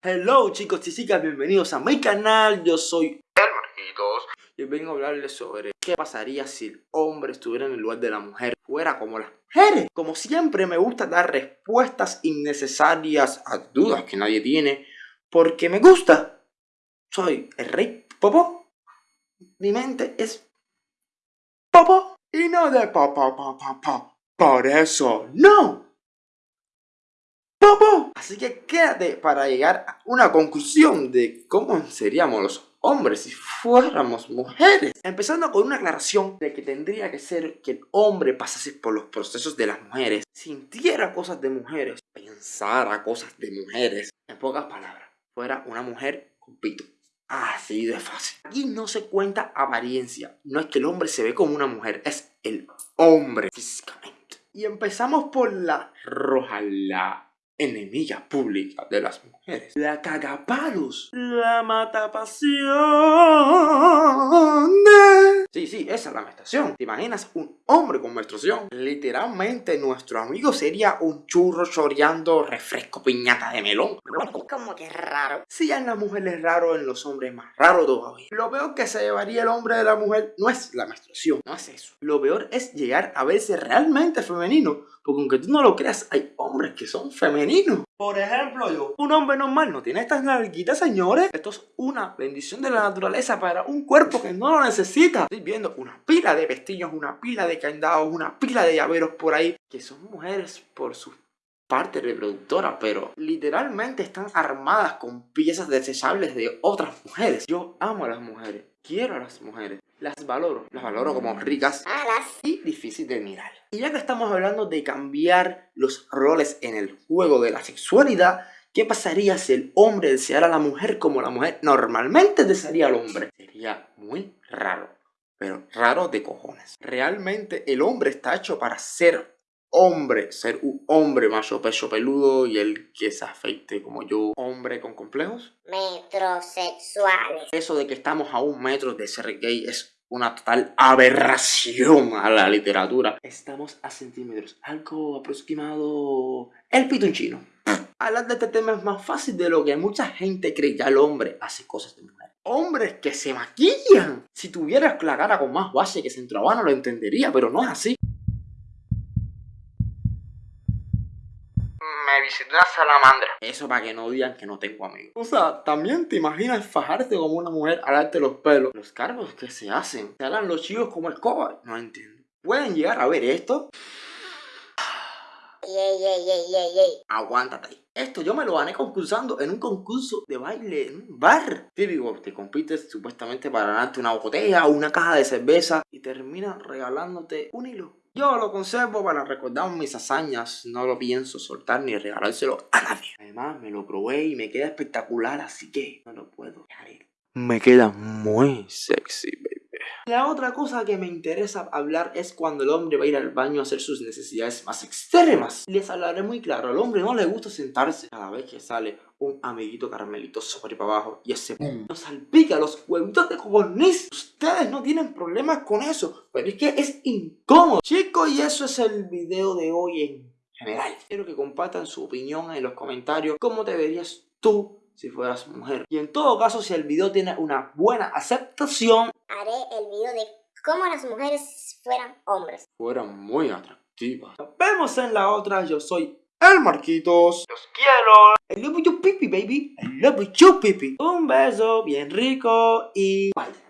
Hello chicos y chicas, bienvenidos a mi canal, yo soy El Marquitos. y vengo a hablarles sobre qué pasaría si el hombre estuviera en el lugar de la mujer, fuera como las mujeres. Como siempre me gusta dar respuestas innecesarias a dudas que nadie tiene, porque me gusta. Soy el rey Popo, mi mente es Popo y no de Popo, Popo, Popo. Por eso, no. Popo. Así que quédate para llegar a una conclusión de cómo seríamos los hombres si fuéramos mujeres. Empezando con una aclaración de que tendría que ser que el hombre pasase por los procesos de las mujeres, sintiera cosas de mujeres, pensara cosas de mujeres. En pocas palabras, fuera una mujer con pito. Así de fácil. Aquí no se cuenta apariencia. No es que el hombre se ve como una mujer, es el hombre físicamente. Y empezamos por la roja, la enemiga pública de las mujeres. La cagapalos. La matapasiones. Sí, sí, esa es la menstruación. ¿Te imaginas un hombre con menstruación? Literalmente nuestro amigo sería un churro choreando refresco piñata de melón. Como que raro. Si en las mujeres es raro, en los hombres es más raro todavía. Lo peor que se llevaría el hombre de la mujer no es la menstruación, no es eso. Lo peor es llegar a verse realmente femenino. Porque aunque tú no lo creas, hay hombres que son femeninos. Por ejemplo, yo, un hombre normal no tiene estas nalguitas, señores. Esto es una bendición de la naturaleza para un cuerpo que no lo necesita. Estoy viendo una pila de pestillos, una pila de candados, una pila de llaveros por ahí, que son mujeres por su parte reproductora, pero literalmente están armadas con piezas desechables de otras mujeres. Yo amo a las mujeres, quiero a las mujeres, las valoro, las valoro como ricas Alas. y difícil de mirar. Y ya que estamos hablando de cambiar los roles en el juego de la sexualidad, ¿qué pasaría si el hombre deseara a la mujer como la mujer normalmente desearía al hombre? Sería muy raro, pero raro de cojones. Realmente el hombre está hecho para ser hombre, ser un hombre macho pecho peludo y el que se afeite como yo, hombre con complejos. Metrosexuales. Eso de que estamos a un metro de ser gay es una total aberración a la literatura. Estamos a centímetros, algo aproximado... El pito en chino. Hablar de este tema es más fácil de lo que mucha gente cree. Ya el hombre hace cosas de mujer. Hombres que se maquillan. Si tuvieras la cara con más base que centrohabano lo entendería, pero no es así. Me visitó una salamandra. Eso para que no digan que no tengo amigos. O sea, también te imaginas fajarte como una mujer, alarte los pelos. Los cargos que se hacen. Se harán los chivos como el cobar. No entiendo. ¿Pueden llegar a ver esto? Yey, yey, yey, yey, yey. Aguántate ahí. Esto yo me lo gané concursando en un concurso de baile en un bar. Típico, te compites supuestamente para ganarte una botella o una caja de cerveza y terminan regalándote un hilo. Yo lo conservo para recordar mis hazañas, no lo pienso soltar ni regalárselo a nadie. Además, me lo probé y me queda espectacular, así que no lo puedo dejar ir. Me queda muy sexy, baby. La otra cosa que me interesa hablar es cuando el hombre va a ir al baño a hacer sus necesidades más extremas. Les hablaré muy claro, al hombre no le gusta sentarse cada vez que sale un amiguito caramelito sobre para abajo y ese pum nos salpica los huevitos de codorniz. Ustedes no tienen problemas con eso, pero es que es incómodo. Chicos, y eso es el video de hoy en general. Quiero que compartan su opinión en los comentarios. ¿Cómo te verías tú si fueras mujer? Y en todo caso, si el video tiene una buena aceptación, Haré el video de cómo las mujeres fueran hombres. fueran muy atractivas. Nos vemos en la otra. Yo soy el Marquitos. Los quiero. I love you, pipi, baby. I love you, pipi. Un beso bien rico y bye.